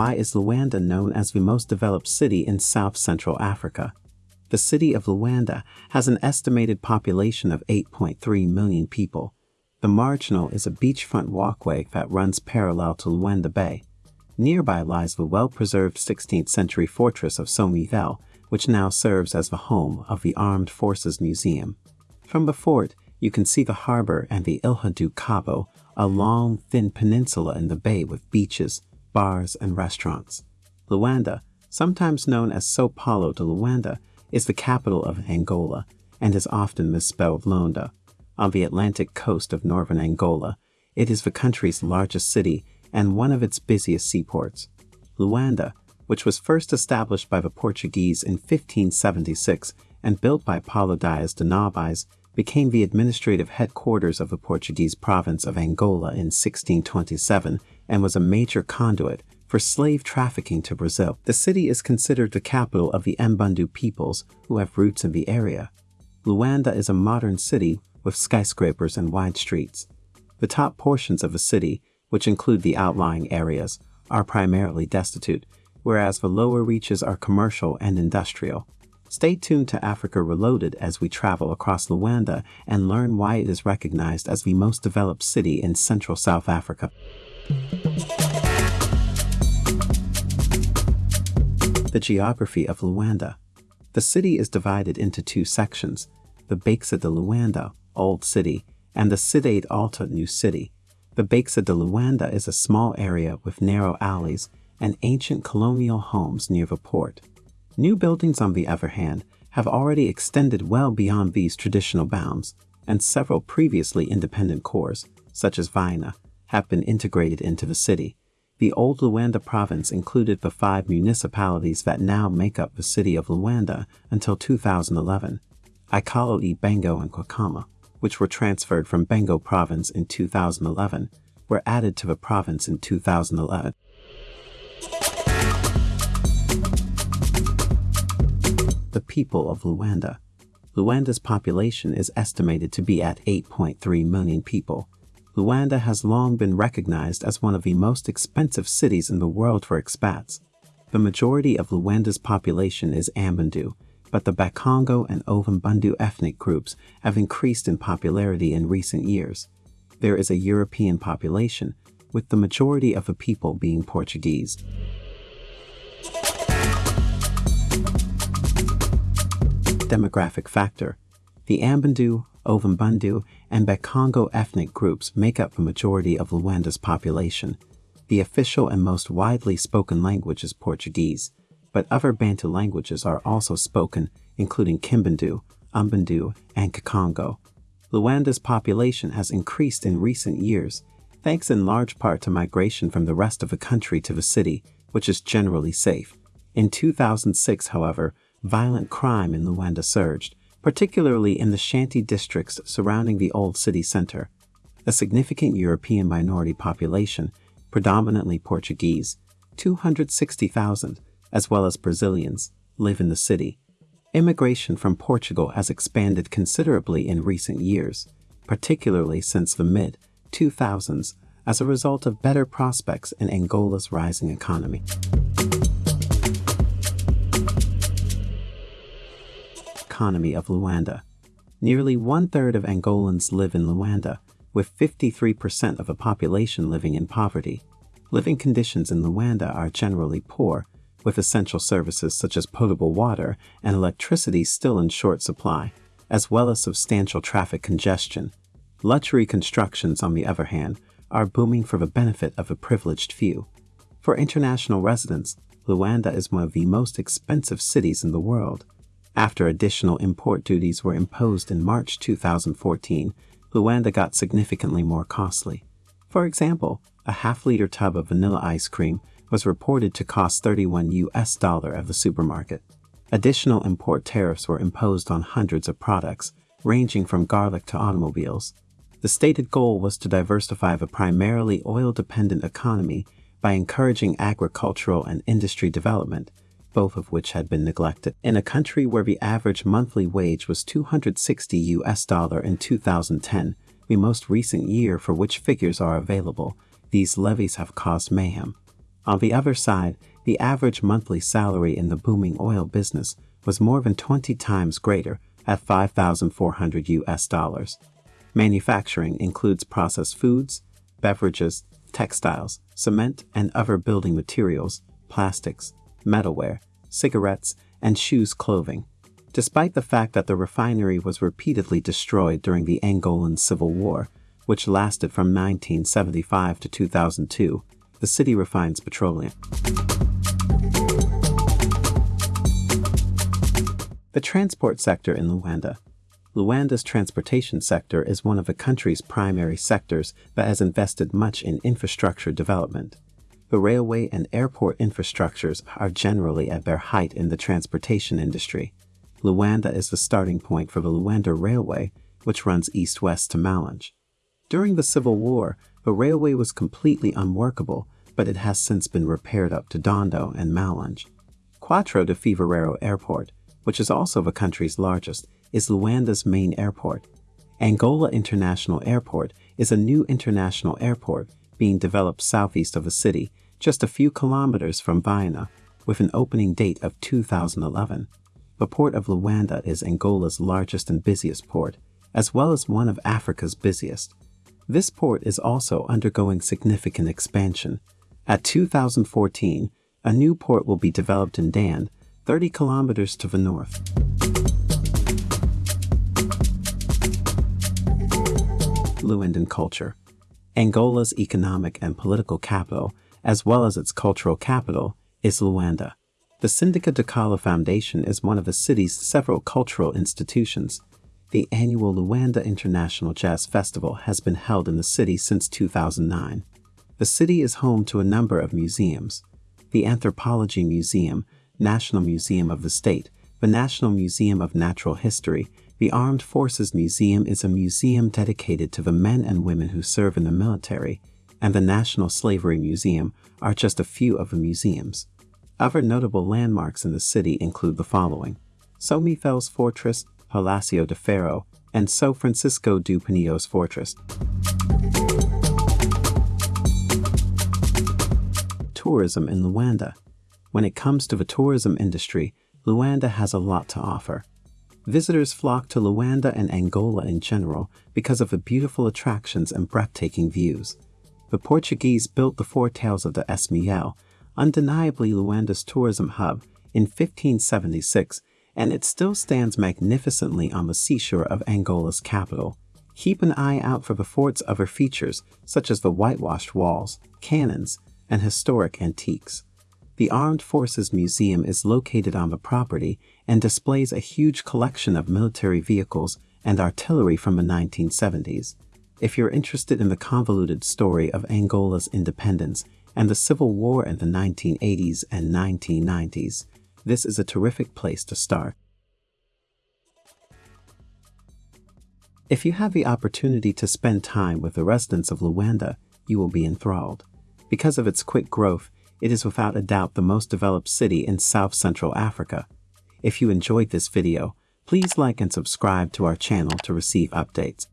Why is Luanda known as the most developed city in South Central Africa? The city of Luanda has an estimated population of 8.3 million people. The Marginal is a beachfront walkway that runs parallel to Luanda Bay. Nearby lies the well-preserved 16th century fortress of São Miguel, which now serves as the home of the Armed Forces Museum. From the fort, you can see the harbor and the Ilha do Cabo, a long, thin peninsula in the bay with beaches, bars, and restaurants. Luanda, sometimes known as Sao Paulo de Luanda, is the capital of Angola and is often misspelled Loanda. On the Atlantic coast of northern Angola, it is the country's largest city and one of its busiest seaports. Luanda, which was first established by the Portuguese in 1576 and built by Paulo Dias de Novais, became the administrative headquarters of the Portuguese province of Angola in 1627 and was a major conduit for slave trafficking to Brazil. The city is considered the capital of the Mbundu peoples who have roots in the area. Luanda is a modern city with skyscrapers and wide streets. The top portions of the city, which include the outlying areas, are primarily destitute, whereas the lower reaches are commercial and industrial. Stay tuned to Africa Reloaded as we travel across Luanda and learn why it is recognized as the most developed city in Central South Africa. The geography of Luanda. The city is divided into two sections, the Baixa de Luanda, Old City, and the Cidade Alta, New City. The Baixa de Luanda is a small area with narrow alleys and ancient colonial homes near the port. New buildings, on the other hand, have already extended well beyond these traditional bounds, and several previously independent cores, such as Viana, have been integrated into the city. The old Luanda province included the five municipalities that now make up the city of Luanda until 2011, Ikalo Bengo and Kwakama, which were transferred from Bengo province in 2011, were added to the province in 2011. the people of Luanda. Luanda's population is estimated to be at 8.3 million people. Luanda has long been recognized as one of the most expensive cities in the world for expats. The majority of Luanda's population is Ambundu, but the Bakongo and Ovimbundu ethnic groups have increased in popularity in recent years. There is a European population, with the majority of the people being Portuguese. demographic factor. The Ambundu, Ovimbundu, and Bakongo ethnic groups make up the majority of Luanda's population. The official and most widely spoken language is Portuguese, but other Bantu languages are also spoken, including Kimbundu, Umbundu, and Kikongo. Luanda's population has increased in recent years, thanks in large part to migration from the rest of the country to the city, which is generally safe. In 2006, however, violent crime in Luanda surged, particularly in the shanty districts surrounding the old city center. A significant European minority population, predominantly Portuguese, 260,000, as well as Brazilians, live in the city. Immigration from Portugal has expanded considerably in recent years, particularly since the mid 2000s as a result of better prospects in Angola's rising economy. Economy of Luanda. Nearly one-third of Angolans live in Luanda, with 53% of the population living in poverty. Living conditions in Luanda are generally poor, with essential services such as potable water and electricity still in short supply, as well as substantial traffic congestion. Luxury constructions, on the other hand, are booming for the benefit of a privileged few. For international residents, Luanda is one of the most expensive cities in the world. After additional import duties were imposed in March 2014, Luanda got significantly more costly. For example, a half-liter tub of vanilla ice cream was reported to cost 31 US dollar at the supermarket. Additional import tariffs were imposed on hundreds of products, ranging from garlic to automobiles. The stated goal was to diversify the primarily oil-dependent economy by encouraging agricultural and industry development both of which had been neglected. In a country where the average monthly wage was 260 US dollar in 2010, the most recent year for which figures are available, these levies have caused mayhem. On the other side, the average monthly salary in the booming oil business was more than 20 times greater at 5,400 US dollars. Manufacturing includes processed foods, beverages, textiles, cement and other building materials, plastics, metalware, cigarettes, and shoes clothing. Despite the fact that the refinery was repeatedly destroyed during the Angolan Civil War, which lasted from 1975 to 2002, the city refines petroleum. The transport sector in Luanda. Luanda's transportation sector is one of the country's primary sectors that has invested much in infrastructure development. The railway and airport infrastructures are generally at their height in the transportation industry. Luanda is the starting point for the Luanda Railway, which runs east-west to Malanje. During the Civil War, the railway was completely unworkable, but it has since been repaired up to Dondo and Malanje. Quatro de Fevereiro Airport, which is also the country's largest, is Luanda's main airport. Angola International Airport is a new international airport being developed southeast of the city, just a few kilometers from Viana, with an opening date of 2011. The port of Luanda is Angola's largest and busiest port, as well as one of Africa's busiest. This port is also undergoing significant expansion. At 2014, a new port will be developed in Dande, 30 kilometers to the north. Luandan culture. Angola's economic and political capital, as well as its cultural capital, is Luanda. The Sindika Dokolo Foundation is one of the city's several cultural institutions. The annual Luanda International Jazz Festival has been held in the city since 2009. The city is home to a number of museums. The Anthropology Museum, National Museum of the State, the National Museum of Natural History, the Armed Forces Museum is a museum dedicated to the men and women who serve in the military, and the National Slavery Museum are just a few of the museums. Other notable landmarks in the city include the following. São Miguel's Fortress, Palacio de Ferro, and São Francisco do Pinheiros Fortress. Tourism in Luanda when it comes to the tourism industry, Luanda has a lot to offer. Visitors flock to Luanda and Angola in general because of the beautiful attractions and breathtaking views. The Portuguese built the Fortaleza de São Miguel, undeniably Luanda's tourism hub, in 1576, and it still stands magnificently on the seashore of Angola's capital. Keep an eye out for the fort's other features, such as the whitewashed walls, cannons, and historic antiques. The Armed Forces Museum is located on the property and displays a huge collection of military vehicles and artillery from the 1970s. If you're interested in the convoluted story of Angola's independence and the Civil War in the 1980s and 1990s, this is a terrific place to start. If you have the opportunity to spend time with the residents of Luanda, you will be enthralled. Because of its quick growth, it is without a doubt the most developed city in South Central Africa. If you enjoyed this video, please like and subscribe to our channel to receive updates.